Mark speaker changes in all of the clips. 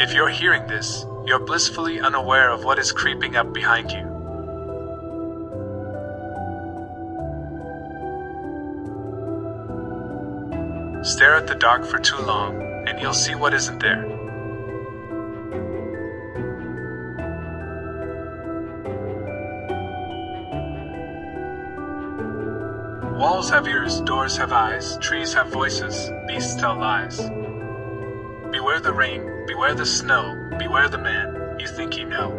Speaker 1: If you're hearing this, you're blissfully unaware of what is creeping up behind you. Stare at the dark for too long, and you'll see what isn't there. Walls have ears, doors have eyes, trees have voices, beasts tell lies. Beware the rain, beware the snow, beware the man you think you know.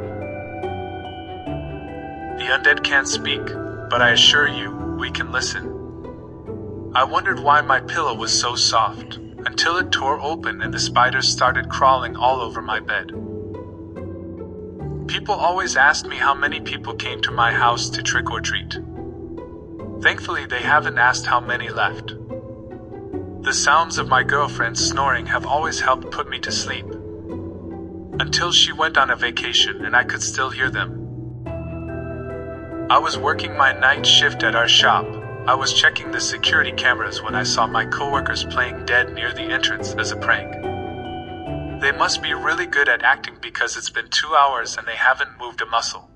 Speaker 1: The undead can't speak, but I assure you, we can listen. I wondered why my pillow was so soft, until it tore open and the spiders started crawling all over my bed. People always asked me how many people came to my house to trick or treat. Thankfully, they haven't asked how many left. The sounds of my girlfriend snoring have always helped put me to sleep. Until she went on a vacation and I could still hear them. I was working my night shift at our shop I was checking the security cameras when I saw my coworkers playing dead near the entrance as a prank. They must be really good at acting because it's been two hours and they haven't moved a muscle.